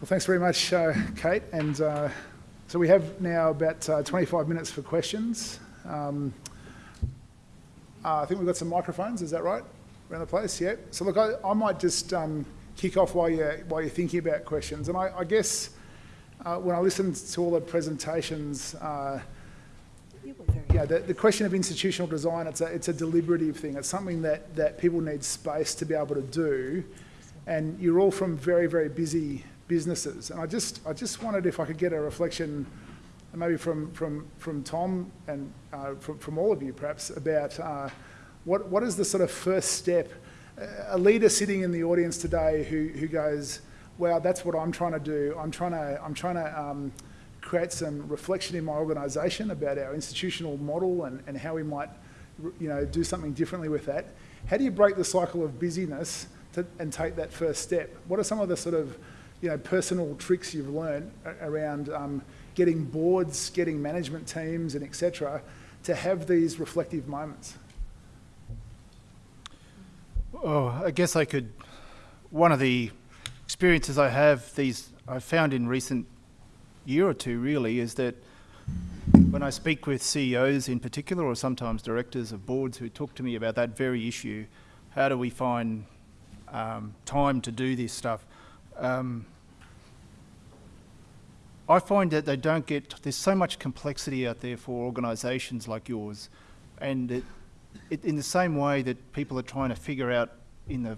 Well, thanks very much, uh, Kate. And uh, so we have now about uh, 25 minutes for questions. Um, uh, I think we've got some microphones, is that right? Around the place, yeah. So look, I, I might just um, kick off while you're, while you're thinking about questions. And I, I guess uh, when I listened to all the presentations, uh, yeah, the, the question of institutional design, it's a, it's a deliberative thing. It's something that, that people need space to be able to do. And you're all from very, very busy businesses. And I just, I just wondered if I could get a reflection, maybe from, from, from Tom and uh, from, from all of you perhaps, about uh, what, what is the sort of first step? A leader sitting in the audience today who, who goes, wow, that's what I'm trying to do. I'm trying to, I'm trying to um, create some reflection in my organisation about our institutional model and, and how we might you know, do something differently with that. How do you break the cycle of busyness to, and take that first step? What are some of the sort of you know, personal tricks you've learned around um, getting boards, getting management teams and etc. to have these reflective moments? Oh, I guess I could, one of the experiences I have, these I found in recent year or two really, is that when I speak with CEOs in particular, or sometimes directors of boards who talk to me about that very issue, how do we find um, time to do this stuff? Um, I find that they don't get, there's so much complexity out there for organisations like yours, and it, it, in the same way that people are trying to figure out in the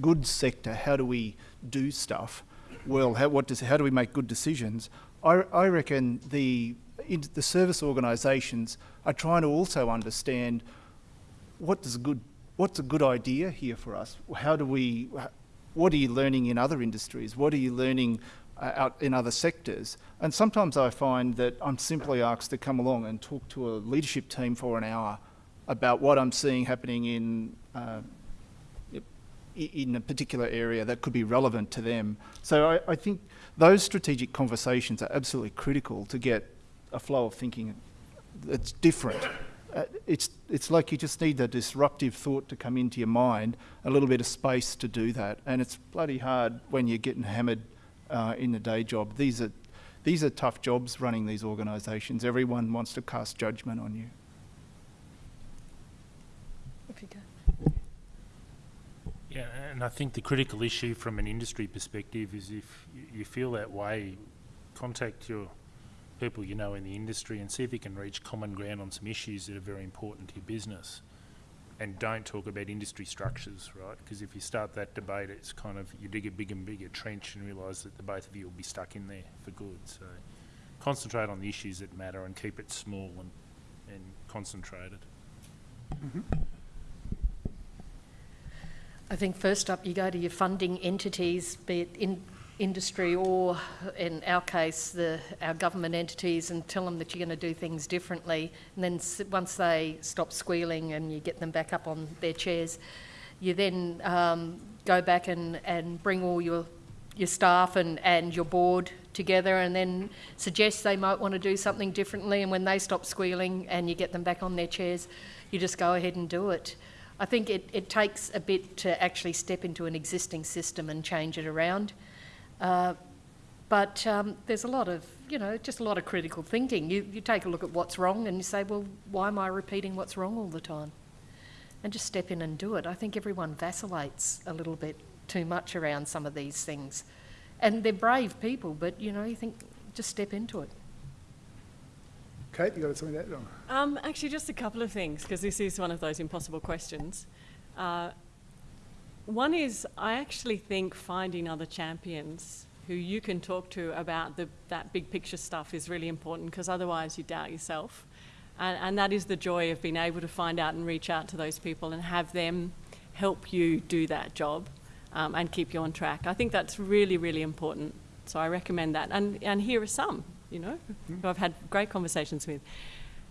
goods sector, how do we do stuff? Well, how, what does, how do we make good decisions? I, I reckon the, the service organisations are trying to also understand what does good, what's a good idea here for us? How do we, what are you learning in other industries? What are you learning uh, out in other sectors? And sometimes I find that I'm simply asked to come along and talk to a leadership team for an hour about what I'm seeing happening in uh, in a particular area that could be relevant to them. So I, I, think those strategic conversations are absolutely critical to get a flow of thinking that's different uh, it's, it's like you just need a disruptive thought to come into your mind, a little bit of space to do that. And it's bloody hard when you're getting hammered uh, in the day job. These are, these are tough jobs running these organisations. Everyone wants to cast judgment on you. If you go. Yeah, and I think the critical issue from an industry perspective is if you feel that way, contact your people you know in the industry and see if you can reach common ground on some issues that are very important to your business. And don't talk about industry structures, right? Because if you start that debate, it's kind of, you dig a bigger and bigger trench and realise that the both of you will be stuck in there for good. So concentrate on the issues that matter and keep it small and, and concentrated. Mm -hmm. I think first up you go to your funding entities, be it in industry or, in our case, the, our government entities and tell them that you're going to do things differently. And then once they stop squealing and you get them back up on their chairs, you then um, go back and, and bring all your, your staff and, and your board together and then suggest they might want to do something differently. And when they stop squealing and you get them back on their chairs, you just go ahead and do it. I think it, it takes a bit to actually step into an existing system and change it around. Uh, but um, there's a lot of, you know, just a lot of critical thinking. You, you take a look at what's wrong and you say, well, why am I repeating what's wrong all the time? And just step in and do it. I think everyone vacillates a little bit too much around some of these things. And they're brave people, but, you know, you think, just step into it. Kate, you got something to add? Um, actually, just a couple of things, because this is one of those impossible questions. Uh, one is, I actually think finding other champions who you can talk to about the, that big picture stuff is really important because otherwise you doubt yourself. And, and that is the joy of being able to find out and reach out to those people and have them help you do that job um, and keep you on track. I think that's really, really important. So I recommend that. And, and here are some, you know, mm. who I've had great conversations with.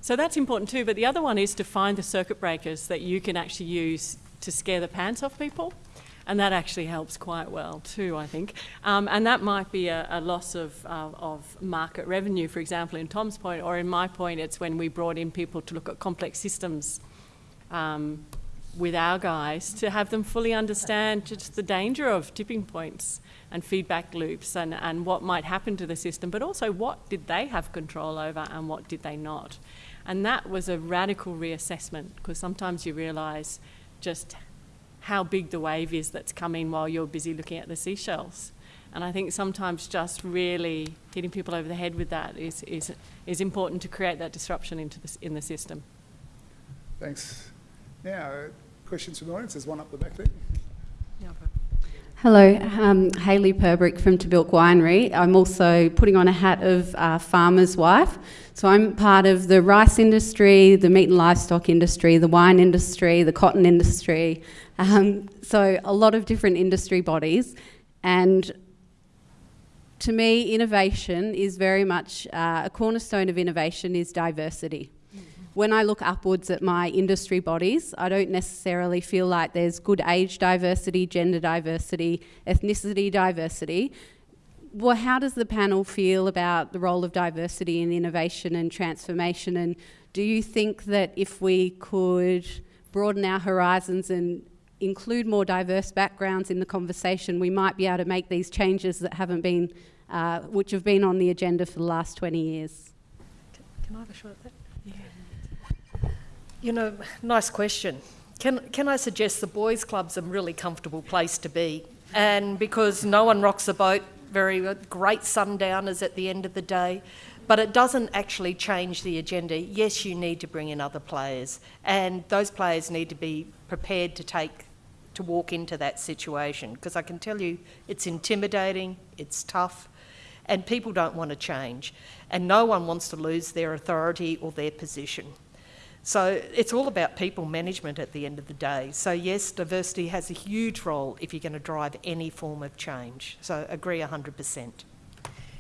So that's important too. But the other one is to find the circuit breakers that you can actually use to scare the pants off people and that actually helps quite well too, I think. Um, and that might be a, a loss of, uh, of market revenue, for example, in Tom's point, or in my point, it's when we brought in people to look at complex systems um, with our guys to have them fully understand just the danger of tipping points and feedback loops and, and what might happen to the system, but also what did they have control over and what did they not. And that was a radical reassessment because sometimes you realise just how big the wave is that's coming while you're busy looking at the seashells. And I think sometimes just really hitting people over the head with that is, is, is important to create that disruption into the, in the system. Thanks. Now, uh, questions from the audience? There's one up the back there. Hello, um, Hayley Purbrick from Tahbilk Winery. I'm also putting on a hat of uh, farmer's wife. So I'm part of the rice industry, the meat and livestock industry, the wine industry, the cotton industry. Um, so a lot of different industry bodies. And to me, innovation is very much uh, a cornerstone of innovation is diversity when I look upwards at my industry bodies, I don't necessarily feel like there's good age diversity, gender diversity, ethnicity diversity. Well, how does the panel feel about the role of diversity in innovation and transformation? And do you think that if we could broaden our horizons and include more diverse backgrounds in the conversation, we might be able to make these changes that haven't been, uh, which have been on the agenda for the last 20 years? Can I have a shot at that? You know, nice question. Can, can I suggest the boys' club's a really comfortable place to be? And because no one rocks the boat, very great sundowners at the end of the day, but it doesn't actually change the agenda. Yes, you need to bring in other players, and those players need to be prepared to take to walk into that situation because I can tell you it's intimidating, it's tough, and people don't want to change, and no one wants to lose their authority or their position. So it's all about people management at the end of the day. So yes, diversity has a huge role if you're going to drive any form of change. So agree 100%.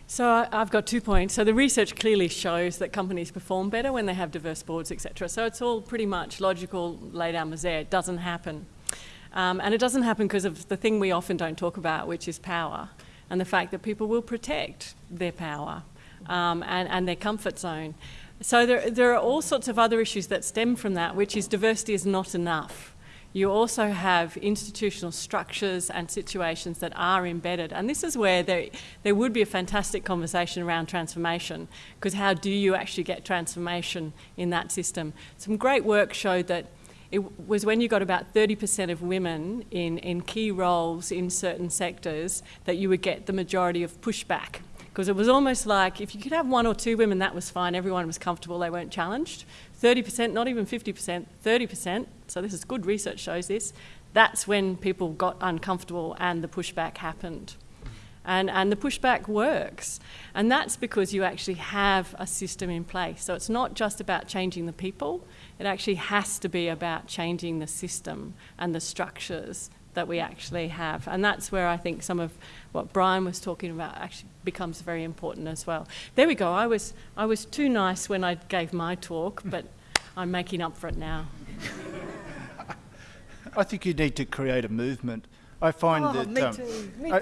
So I've got two points. So the research clearly shows that companies perform better when they have diverse boards, etc. So it's all pretty much logical, laid out was there. It doesn't happen. Um, and it doesn't happen because of the thing we often don't talk about, which is power, and the fact that people will protect their power um, and, and their comfort zone. So there, there are all sorts of other issues that stem from that, which is diversity is not enough. You also have institutional structures and situations that are embedded. And this is where there, there would be a fantastic conversation around transformation, because how do you actually get transformation in that system? Some great work showed that it was when you got about 30% of women in, in key roles in certain sectors that you would get the majority of pushback because it was almost like if you could have one or two women, that was fine. Everyone was comfortable. They weren't challenged. 30%, not even 50%, 30%. So this is good research shows this. That's when people got uncomfortable and the pushback happened. And, and the pushback works. And that's because you actually have a system in place. So it's not just about changing the people, it actually has to be about changing the system and the structures that we actually have. And that's where I think some of what Brian was talking about actually becomes very important as well. There we go. I was, I was too nice when I gave my talk, but I'm making up for it now. I think you need to create a movement. I find oh, that me um, too. Me I,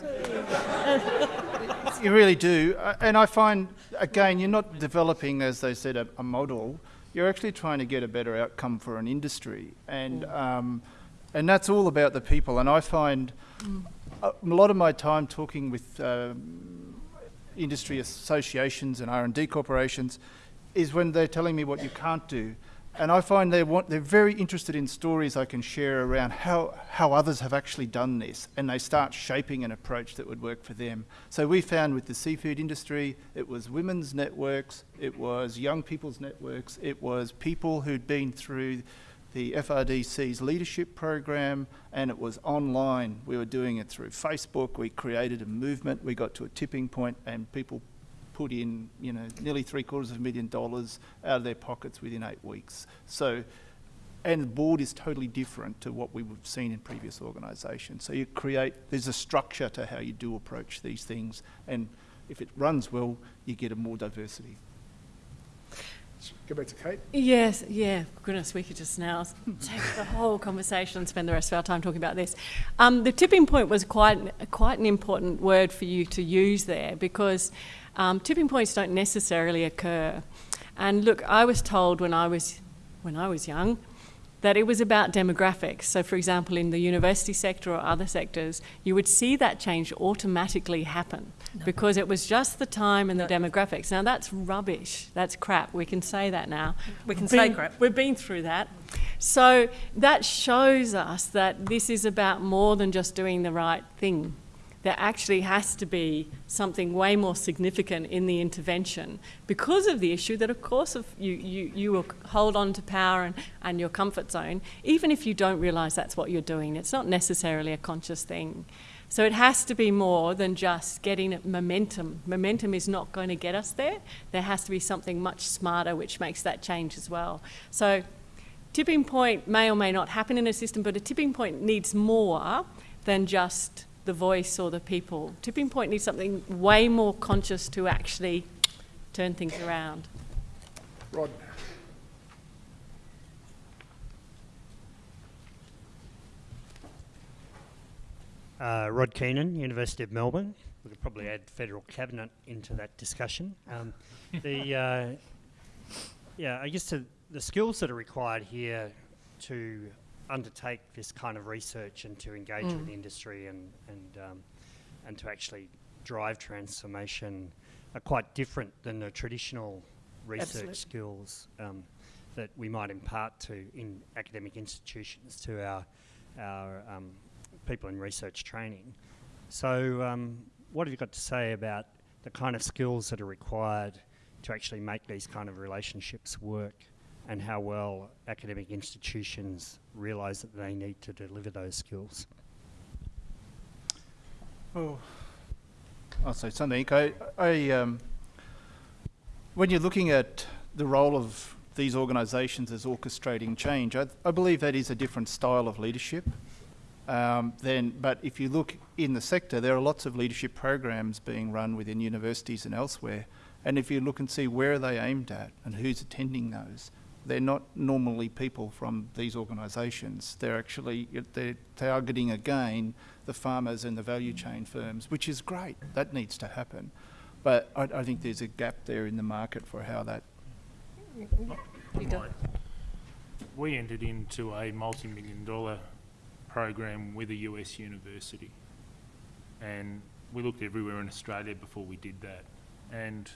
too. you really do, and I find again you're not developing, as they said, a, a, model. You're actually trying to get a better outcome for an industry, and mm. um, and that's all about the people. And I find mm. a, lot of my time talking with um, industry associations and R&D corporations is when they're telling me what you can't do. And I find they want, they're very interested in stories I can share around how, how others have actually done this, and they start shaping an approach that would work for them. So we found with the seafood industry, it was women's networks, it was young people's networks, it was people who'd been through the FRDC's leadership program, and it was online. We were doing it through Facebook. We created a movement. We got to a tipping point, and people put in, you know, nearly three quarters of a million dollars out of their pockets within eight weeks. So, and the board is totally different to what we've seen in previous organisations. So you create, there's a structure to how you do approach these things, and if it runs well, you get a more diversity. Go back to Kate. Yes, yeah. Goodness, we could just now take the whole conversation and spend the rest of our time talking about this. Um, the tipping point was quite quite an important word for you to use there because um, tipping points don't necessarily occur. And look, I was told when I was when I was young that it was about demographics. So, for example, in the university sector or other sectors, you would see that change automatically happen because it was just the time and the demographics. Now, that's rubbish. That's crap. We can say that now. We can We've say been- crap. We've been through that. So, that shows us that this is about more than just doing the right thing. There actually has to be something way more significant in the intervention because of the issue that, of course, if you, you, you will hold on to power and, and your comfort zone, even if you don't realise that's what you're doing. It's not necessarily a conscious thing. So it has to be more than just getting momentum. Momentum is not going to get us there. There has to be something much smarter which makes that change as well. So tipping point may or may not happen in a system, but a tipping point needs more than just the voice or the people. Tipping point needs something way more conscious to actually turn things around. Rod? Uh, Rod Keenan, University of Melbourne. We could probably add federal cabinet into that discussion. Um, the uh, yeah, I guess the, the skills that are required here to undertake this kind of research and to engage with industry and and um, and to actually drive transformation are quite different than the traditional research Absolutely. skills um, that we might impart to in academic institutions to our our um, people in research training. So, um, what have you got to say about the kind of skills that are required to actually make these kind of relationships work, and how well academic institutions realise that they need to deliver those skills? Oh, I'll say something. I, I, um, when you're looking at the role of these organisations as orchestrating change, I, I believe that is a different style of leadership. Um, then, but if you look in the sector, there are lots of leadership programs being run within universities and elsewhere. And if you look and see where are they aimed at and who's attending those, they're not normally people from these organisations. They're actually they're targeting again the farmers and the value chain firms, which is great. That needs to happen. But I, I think there's a gap there in the market for how that. We entered into a multi-million dollar program with a US university. And we looked everywhere in Australia before we did that. And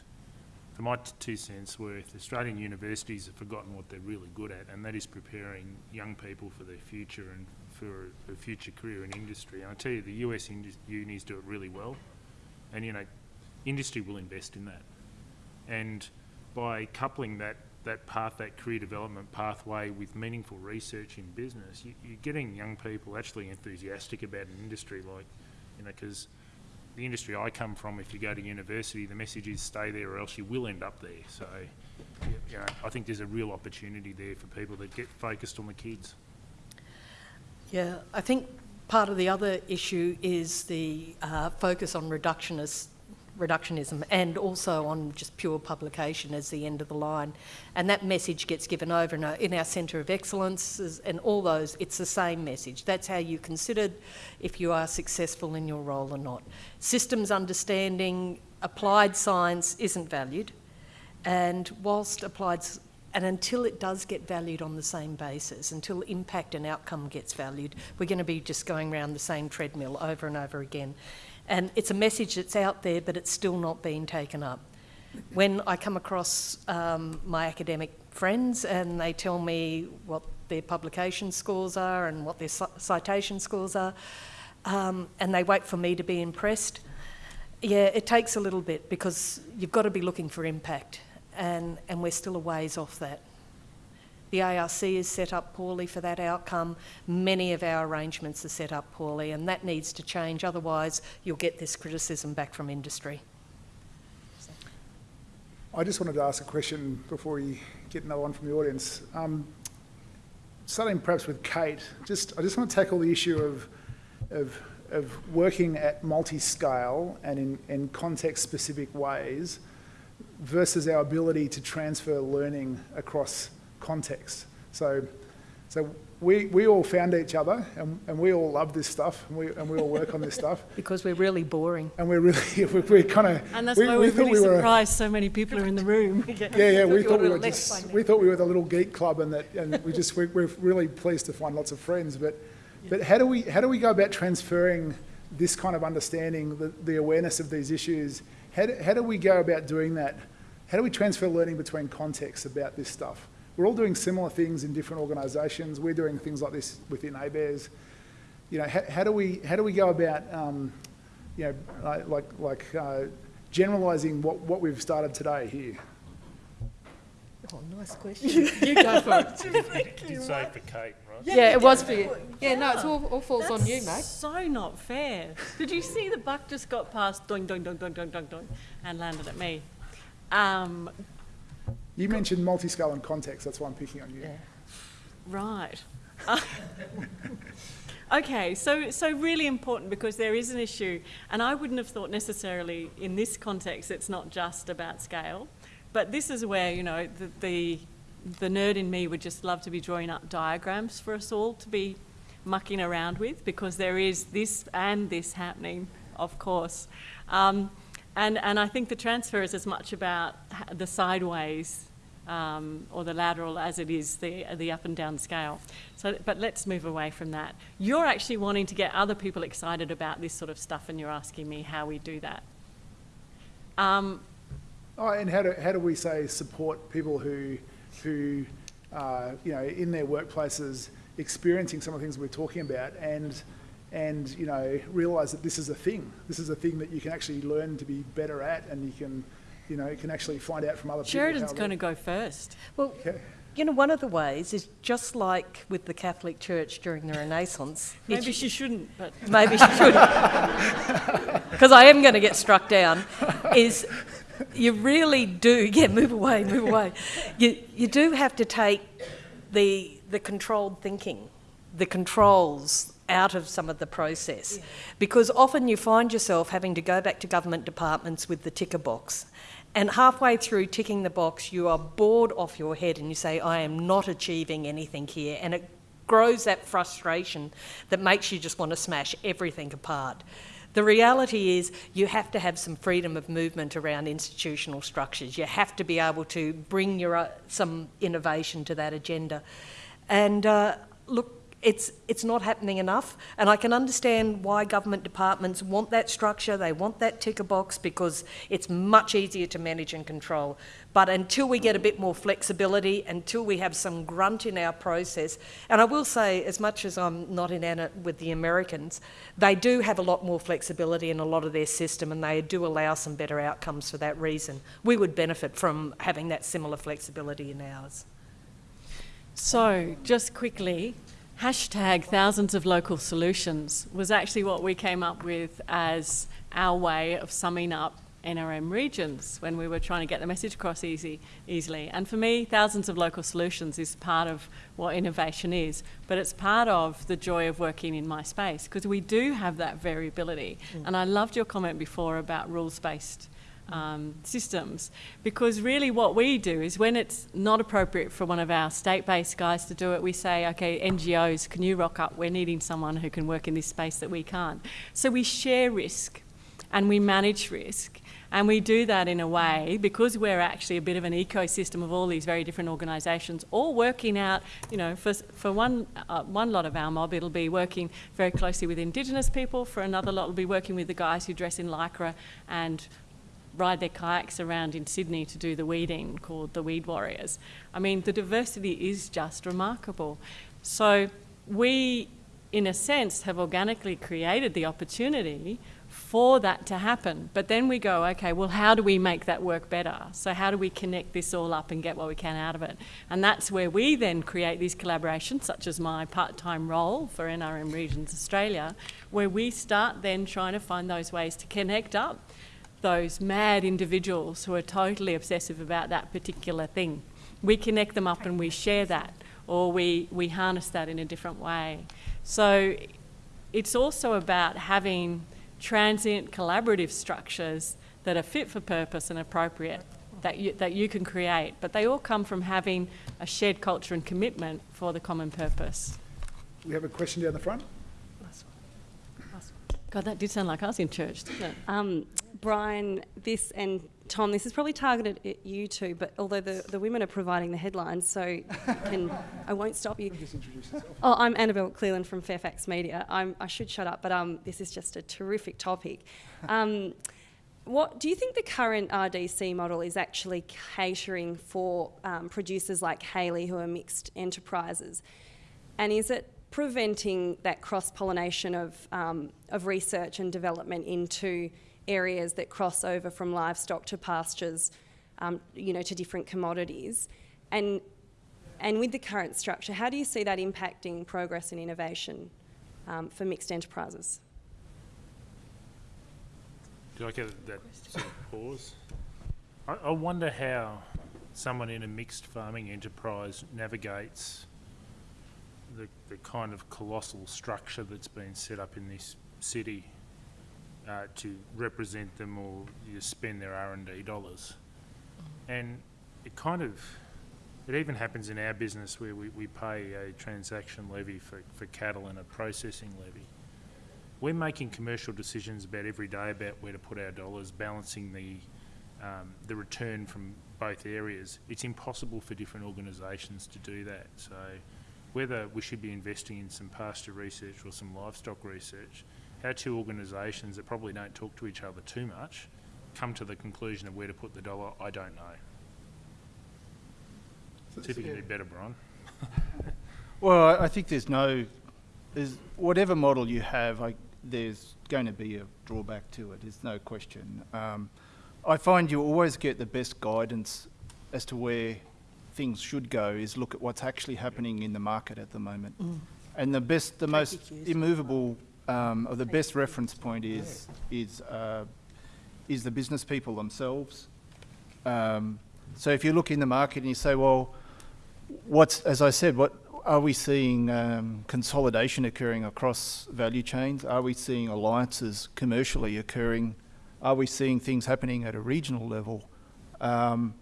for my two cents worth, Australian universities have forgotten what they're really good at, and that is preparing young people for their future and for a future career in industry. And I tell you, the US unis do it really well. And, you know, industry will invest in that. And by coupling that, that path, that career development pathway with meaningful research in business, you, you're getting young people actually enthusiastic about an industry like, you know, because the industry I come from, if you go to university, the message is stay there or else you will end up there. So, you know, I think there's a real opportunity there for people that get focused on the kids. Yeah, I think part of the other issue is the uh, focus on reductionist, reductionism and also on just pure publication as the end of the line. And that message gets given over and over in our Centre of Excellence and all those, it's the same message. That's how you considered if you are successful in your role or not. Systems understanding, applied science isn't valued. And whilst applied, and until it does get valued on the same basis, until impact and outcome gets valued, we're going to be just going around the same treadmill over and over again. And it's a message that's out there, but it's still not being taken up. When I come across um, my academic friends and they tell me what their publication scores are and what their citation scores are, um, and they wait for me to be impressed, yeah, it takes a little bit because you've got to be looking for impact, and, and we're still a ways off that. The ARC is set up poorly for that outcome. Many of our arrangements are set up poorly, and that needs to change. Otherwise, you'll get this criticism back from industry. I just wanted to ask a question before we get another one from the audience. Um, starting perhaps with Kate, just I just want to tackle the issue of of, of working at multi-scale and in, in context-specific ways versus our ability to transfer learning across context. So, so we, we all found each other and, and we all love this stuff and we, and we all work on this stuff. Because we're really boring. And we're really, we're, we're kind of. And that's why we're really surprised so many people are in the room. Yeah, yeah, we Thought thought we were were just, we thought we were the little geek club and that, and we just, we're, we're really pleased to find lots of friends. But, but how do we, how do we go about transferring this kind of understanding, the, the awareness of these issues? How do, how do we go about doing that? How do we transfer learning between contexts about this stuff? We're all doing similar things in different organisations. We're doing things like this within ABARES. You know, how, how do we, how do we go about, um, you know, like, like, like uh, generalising what, what we've started today here? Oh, nice question. you go for it. You did say for Kate, right? Yeah, it was for you. Yeah, no, it's all, all falls on you, mate. So not fair. Did you see the buck just got past doing, doing, doing, doing, doing, doing, doing, and landed at me? Um, You mentioned multi-scale and context, that's why I'm picking on you. Yeah. Right. okay, so so really important because there is an issue, and I wouldn't have thought necessarily in this context it's not just about scale, but this is where you know the the, the nerd in me would just love to be drawing up diagrams for us all to be mucking around with because there is this and this happening, of course. Um, and, and I think the transfer is as much about the sideways um, or the lateral as it is the, the up and down scale. So, but let's move away from that. You're actually wanting to get other people excited about this sort of stuff, and you're asking me how we do that. Um, Oh, and how do, how do we say support people who, who, uh, you know, in their workplaces experiencing some of the things we're talking about and, and, you know, realise that this is a thing. This is a thing that you can actually learn to be better at and you can, you know, you can actually find out from other people. Sheridan's going to go first. Well, Okay. you know, one of the ways is just like with the Catholic Church during the Renaissance. Maybe she shouldn't, but maybe she should, because I am going to get struck down, is you really do, yeah, move away, move away. You, you do have to take the, the controlled thinking, the controls out of some of the process. Because often you find yourself having to go back to government departments with the ticker box. And halfway through ticking the box, you are bored off your head and you say, I am not achieving anything here. And it grows that frustration that makes you just want to smash everything apart. The reality is you have to have some freedom of movement around institutional structures. You have to be able to bring your, uh, some innovation to that agenda. And uh, look, it's, it's not happening enough. And I can understand why government departments want that structure, they want that ticker box because it's much easier to manage and control. But until we get a bit more flexibility, until we have some grunt in our process, and I will say, as much as I'm not in it with the Americans, they do have a lot more flexibility in a lot of their system and they do allow some better outcomes for that reason. We would benefit from having that similar flexibility in ours. So, just quickly, hashtag thousands of local solutions was actually what we came up with as our way of summing up NRM regions when we were trying to get the message across easy, easily. And for me, thousands of local solutions is part of what innovation is, but it's part of the joy of working in my space because we do have that variability. Mm. And I loved your comment before about rules based um, systems. Because really what we do is when it's not appropriate for one of our state-based guys to do it we say okay NGOs can you rock up? We're needing someone who can work in this space that we can't. So we share risk and we manage risk. And we do that in a way because we're actually a bit of an ecosystem of all these very different organisations, all working out, you know, for, for one, uh, one lot of our mob, it'll be working very closely with Indigenous people. For another lot, it'll be working with the guys who dress in lycra and ride their kayaks around in Sydney to do the weeding called the Weed Warriors. I mean, the diversity is just remarkable. So we, in a sense, have organically created the opportunity for that to happen. But then we go, okay, well, how do we make that work better? So, how do we connect this all up and get what we can out of it? And that's where we then create these collaborations, such as my part time role for NRM Regions Australia, where we start then trying to find those ways to connect up those mad individuals who are totally obsessive about that particular thing. We connect them up and we share that, or we, we harness that in a different way. So, it's also about having transient collaborative structures that are fit for purpose and appropriate that you, that you can create. But they all come from having a shared culture and commitment for the common purpose. we have a question down the front. God, that did sound like us in church, didn't it? Um, Brian, this and Tom, this is probably targeted at you two, but although the, the women are providing the headlines, so can, I won't stop you. Just introduce yourself. Oh, I'm Annabelle Cleland from Fairfax Media. I'm, I should shut up, but um, this is just a terrific topic. Um, what do you think the current RDC model is actually catering for um, producers like Hayley who are mixed enterprises? And is it preventing that cross pollination of, um, of research and development into areas that cross over from livestock to pastures, um, you know, to different commodities? And, and with the current structure, how do you see that impacting progress and innovation um, for mixed enterprises? Do I get that sort of pause? I, I wonder how someone in a mixed farming enterprise navigates the, the kind of colossal structure that's been set up in this city uh, to represent them or spend their R&D dollars. And it kind of, it even happens in our business where we, we pay a transaction levy for, for cattle and a processing levy. We're making commercial decisions about every day about where to put our dollars, balancing the, um, the return from both areas. It's impossible for different organisations to do that. So whether we should be investing in some pasture research or some livestock research, our two organisations that probably don't talk to each other too much come to the conclusion of where to put the dollar, I don't know. See if you can do better, Brian. Well, I- I think there's no, there's, whatever model you have, I, there's going to be a drawback to it, there's no question. Um, I find you always get the best guidance as to where things should go is look at what's actually happening in the market at the moment. And the best, the most immovable, um, or the best reference point is, is, uh, is the business people themselves. Um, so if you look in the market and you say, well, what's, as I said, what, are we seeing um, consolidation occurring across value chains? Are we seeing alliances commercially occurring? Are we seeing things happening at a regional level? Um,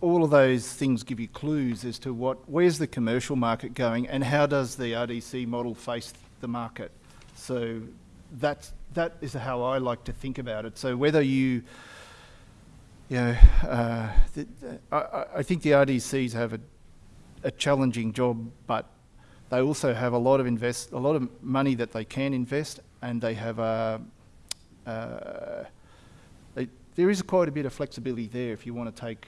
all of those things give you clues as to what, where's the commercial market going and how does the RDC model face the market? So that's, that is how I like to think about it. So whether you, you know, uh, the, the- I- I, think the RDCs have a, a challenging job, but they also have a lot of invest, a lot of money that they can invest, and they have a, uh, they, there is quite a bit of flexibility there if you want to take,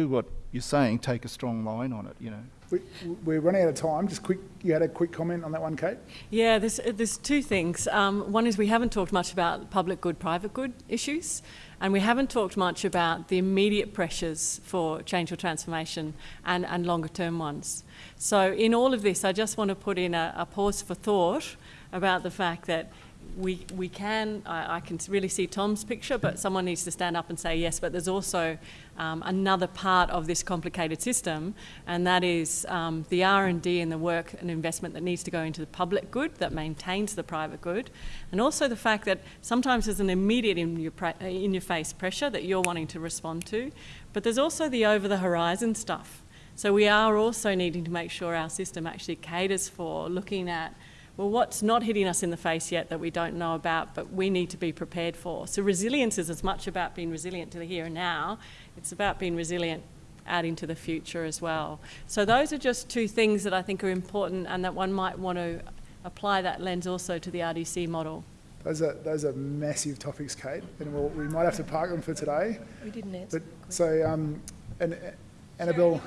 do what you're saying, take a strong line on it, you know. We, we're running out of time. Just quick, you had a quick comment on that one, Kate? Yeah, there's, there's two things. Um, one is we haven't talked much about public good, private good issues, and we haven't talked much about the immediate pressures for change or transformation and, and longer term ones. So, in all of this, I just want to put in a, a pause for thought about the fact that we, we can, I, I can really see Tom's picture, but someone needs to stand up and say yes. But there's also um, another part of this complicated system, and that is um, the R&D and the work and investment that needs to go into the public good that maintains the private good, and also the fact that sometimes there's an immediate in your, in your face pressure that you're wanting to respond to, but there's also the over the horizon stuff. So we are also needing to make sure our system actually caters for looking at well, what's not hitting us in the face yet that we don't know about, but we need to be prepared for. So, resilience is as much about being resilient to the here and now, it's about being resilient out into the future as well. So, those are just two things that I think are important and that one might want to apply that lens also to the RDC model. Those are, those are massive topics, Kate, and we'll, we might have to park them for today. We didn't answer. But, so, um, and uh, Annabelle,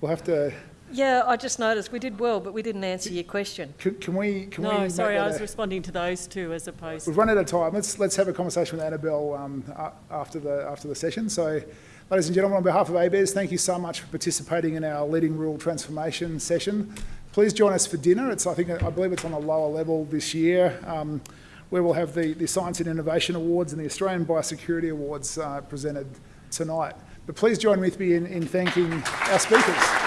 we'll have to, Yeah, I just noticed we did well, but we didn't answer your question. can, can we, can? No, make sorry, I was a- responding to those two as opposed We've run out of time. Let's, let's have a conversation with Annabelle um, after, the, after the session. So, ladies and gentlemen, on behalf of ABARES, thank you so much for participating in our Leading Rural Transformation session. Please join us for dinner. It's, I think, I believe it's on a lower level this year, um, where we'll have the, the Science and Innovation Awards and the Australian Biosecurity Awards uh, presented tonight. But please join with me in, in thanking our speakers.